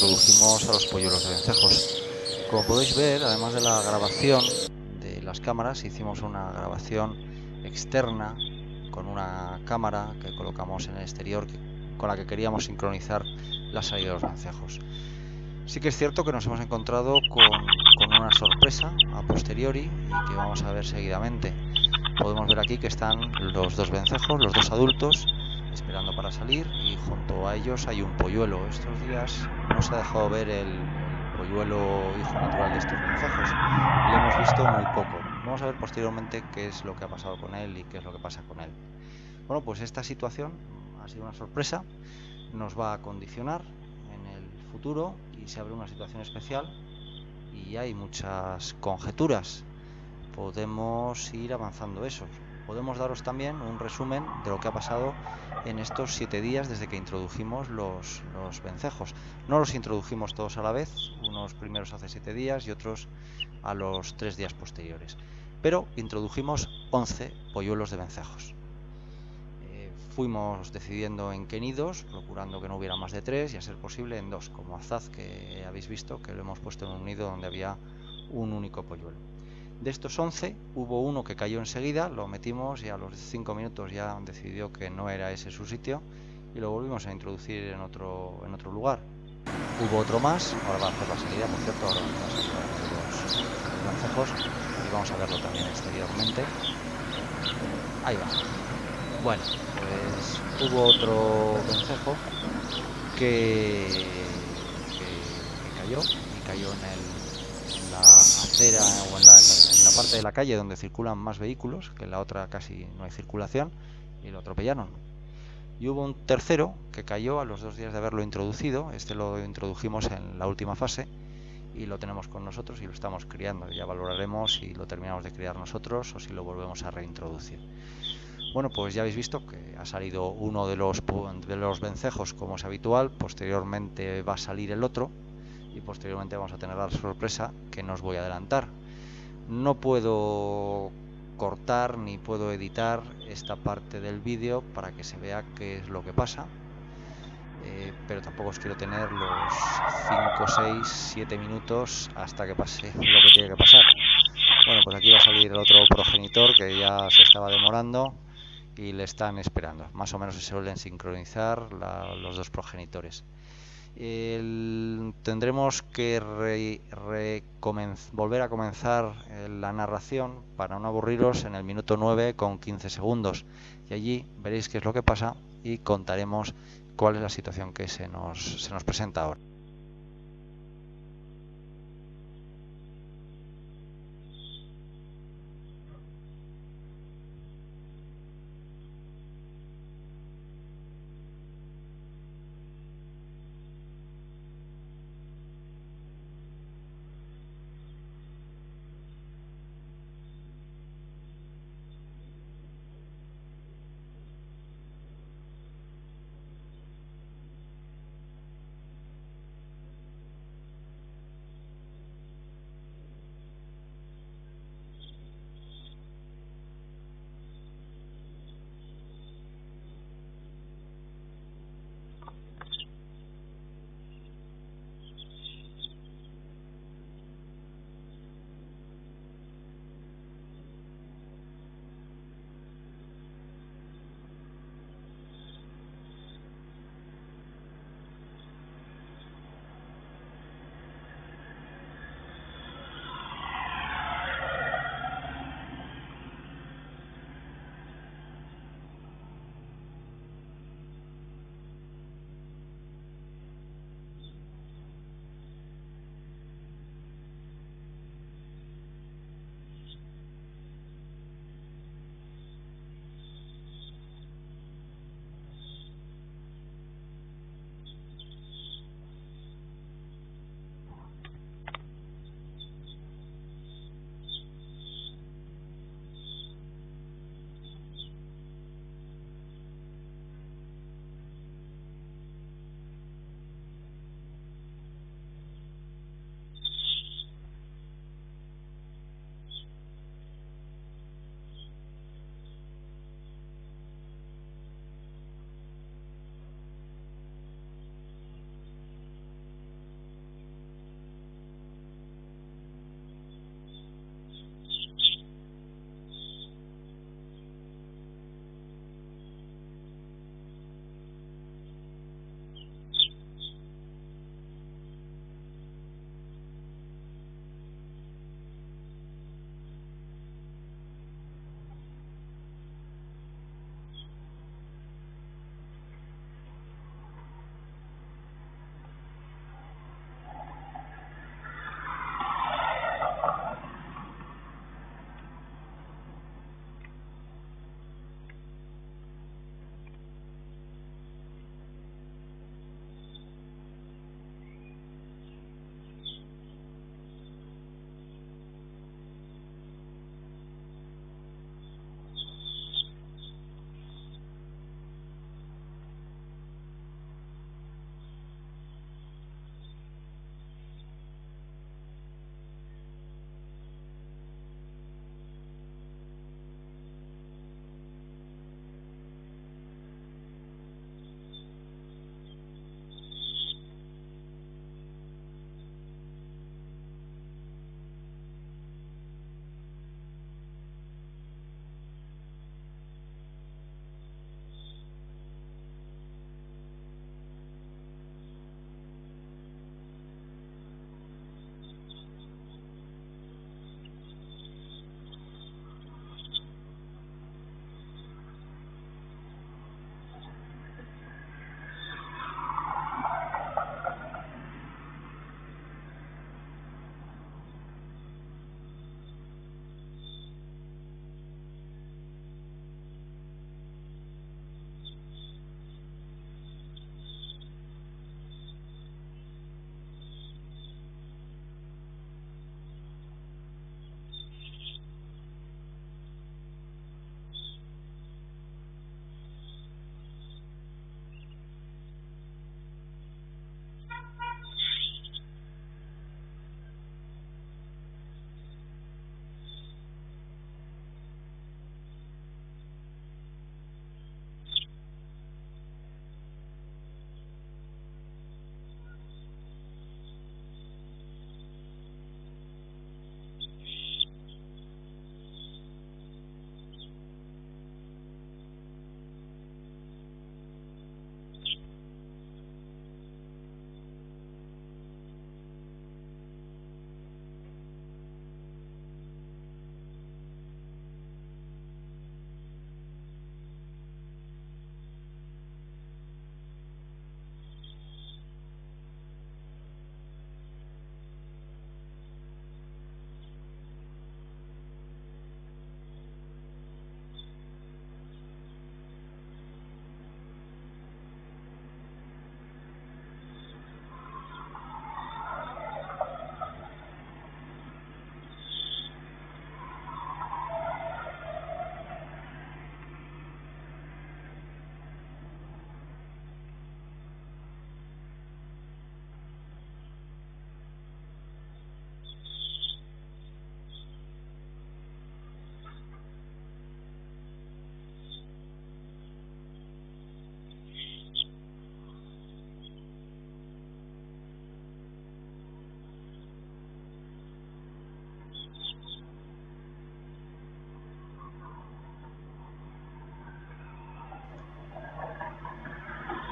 introdujimos a los polluelos de vencejos. Como podéis ver, además de la grabación de las cámaras, hicimos una grabación externa con una cámara que colocamos en el exterior con la que queríamos sincronizar la salida de los vencejos. Sí que es cierto que nos hemos encontrado con, con una sorpresa a posteriori y que vamos a ver seguidamente. Podemos ver aquí que están los dos vencejos, los dos adultos, esperando para salir y junto a ellos hay un polluelo. Estos días no se ha dejado ver el, polluelo hijo natural de estos vencejos. Lo hemos visto muy poco. Vamos a ver posteriormente qué es lo que ha pasado con él y qué es lo que pasa con él. Bueno, pues esta situación ha sido una sorpresa, nos va a condicionar en el futuro y se abre una situación especial y hay muchas conjeturas. Podemos ir avanzando eso podemos daros también un resumen de lo que ha pasado en estos siete días desde que introdujimos los, vencejos. No los introdujimos todos a la vez, unos primeros hace siete días y otros a los tres días posteriores. Pero introdujimos 11 polluelos de vencejos. Eh, fuimos decidiendo en qué nidos, procurando que no hubiera más de tres y a ser posible en dos, como Azaz que habéis visto que lo hemos puesto en un nido donde había un único polluelo. De estos 11 hubo uno que cayó enseguida, lo metimos y a los 5 minutos ya decidió que no era ese su sitio y lo volvimos a introducir en otro, en otro lugar. Hubo otro más, ahora va a hacer la salida, por cierto, ahora vamos a los, vencejos y vamos a verlo también exteriormente. Ahí va. Bueno, pues hubo otro vencejo que, que cayó cayó en el la acera o en la, parte de la calle donde circulan más vehículos, que en la otra casi no hay circulación, y lo atropellaron. Y hubo un tercero que cayó a los dos días de haberlo introducido, este lo introdujimos en la última fase y lo tenemos con nosotros y lo estamos criando. Ya valoraremos si lo terminamos de criar nosotros o si lo volvemos a reintroducir. Bueno, pues ya habéis visto que ha salido uno de los, de los vencejos como es habitual, posteriormente va a salir el otro, y posteriormente vamos a tener la sorpresa que no os voy a adelantar. No puedo cortar ni puedo editar esta parte del vídeo para que se vea qué es lo que pasa. Eh, pero tampoco os quiero tener los 5, 6, 7 minutos hasta que pase lo que tiene que pasar. Bueno, pues aquí va a salir el otro progenitor que ya se estaba demorando y le están esperando. Más o menos se suelen sincronizar los dos progenitores tendremos que volver a comenzar eh, la narración para no aburriros en el minuto 9 con 15 segundos. Y allí veréis qué es lo que pasa y contaremos cuál es la situación que se nos, se nos presenta ahora.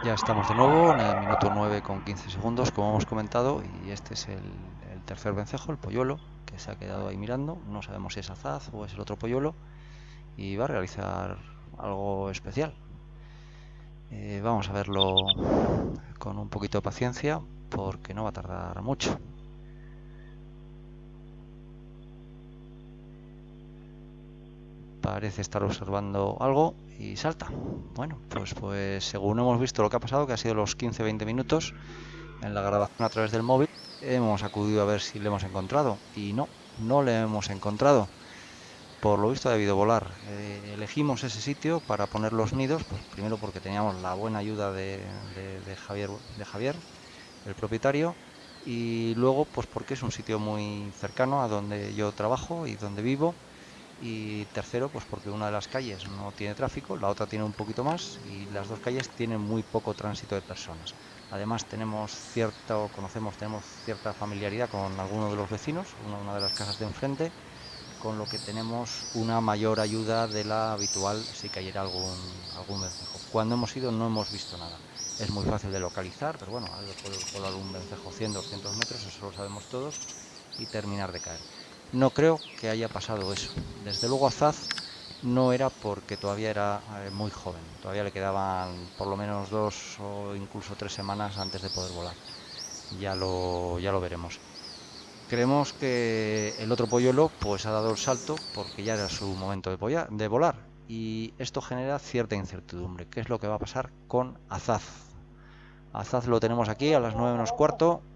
Ya estamos de nuevo en el minuto 9 con 15 segundos, como hemos comentado, y este es el, tercer vencejo, el polluelo, que se ha quedado ahí mirando. No sabemos si es azaz o es el otro polluelo, y va a realizar algo especial. Eh, vamos a verlo con un poquito de paciencia, porque no va a tardar mucho. Parece estar observando algo y salta. Bueno, pues, pues según hemos visto lo que ha pasado, que ha sido los 15-20 minutos en la grabación a través del móvil, hemos acudido a ver si le hemos encontrado y no, no le hemos encontrado. Por lo visto ha debido volar. Eh, elegimos ese sitio para poner los nidos, pues primero porque teníamos la buena ayuda de, de, Javier, de Javier, el propietario, y luego pues porque es un sitio muy cercano a donde yo trabajo y donde vivo y tercero pues porque una de las calles no tiene tráfico, la otra tiene un poquito más y las dos calles tienen muy poco tránsito de personas. Además tenemos cierto, conocemos, tenemos cierta familiaridad con algunos de los vecinos, una, de las casas de enfrente, con lo que tenemos una mayor ayuda de la habitual si cayera algún, algún vencejo. Cuando hemos ido no hemos visto nada. Es muy fácil de localizar, pero bueno, puede volar un vencejo 100, 200 metros, eso lo sabemos todos, y terminar de caer. No creo que haya pasado eso. Desde luego Azaz no era porque todavía era eh, muy joven. Todavía le quedaban por lo menos dos o incluso tres semanas antes de poder volar. Ya lo, ya lo veremos. Creemos que el otro polluelo pues ha dado el salto porque ya era su momento de, de volar. Y esto genera cierta incertidumbre. ¿Qué es lo que va a pasar con Azaz? Azaz lo tenemos aquí a las 9 menos cuarto.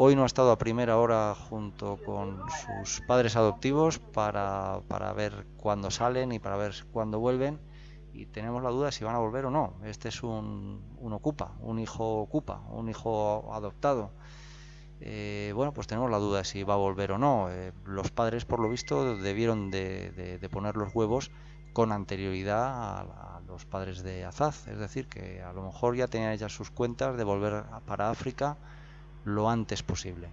Hoy no ha estado a primera hora junto con sus padres adoptivos para, para ver cuándo salen y para ver cuándo vuelven. Y tenemos la duda si van a volver o no. Este es un, un ocupa, un hijo ocupa, un hijo adoptado. Eh, bueno, pues tenemos la duda si va a volver o no. Eh, los padres, por lo visto, debieron de, de, poner los huevos con anterioridad a, los padres de Azaz. Es decir, que a lo mejor ya tenían ya sus cuentas de volver para África lo antes posible.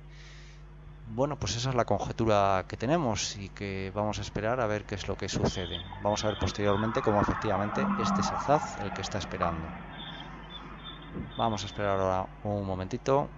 Bueno, pues esa es la conjetura que tenemos y que vamos a esperar a ver qué es lo que sucede. Vamos a ver posteriormente cómo efectivamente este es Azaz el que está esperando. Vamos a esperar ahora un momentito.